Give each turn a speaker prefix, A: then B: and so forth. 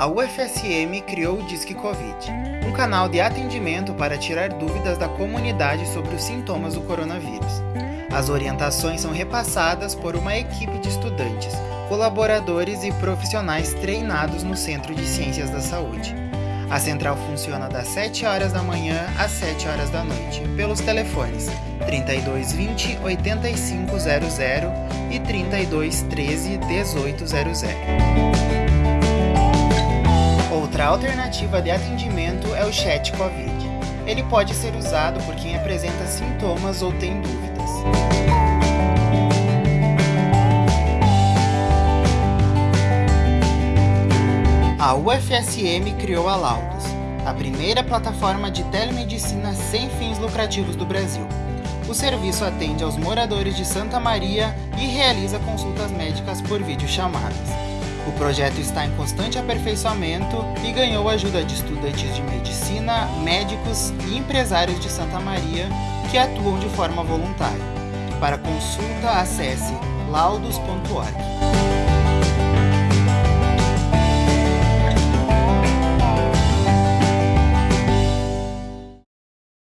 A: a UFSM criou o Disque Covid, um canal de atendimento para tirar dúvidas da comunidade sobre os sintomas do coronavírus. As orientações são repassadas por uma equipe de estudantes, colaboradores e profissionais treinados no Centro de Ciências da Saúde. A central funciona das 7 horas da manhã às 7 horas da noite, pelos telefones 3220 8500 e 3213 1800. Alternativa de atendimento é o chat COVID. Ele pode ser usado por quem apresenta sintomas ou tem dúvidas. A UFSM criou a Laudos, a primeira plataforma de telemedicina sem fins lucrativos do Brasil. O serviço atende aos moradores de Santa Maria e realiza consultas médicas por videochamadas. O projeto está em constante aperfeiçoamento e ganhou ajuda de estudantes de medicina, médicos e empresários de Santa Maria que atuam de forma voluntária. Para consulta, acesse laudos.org.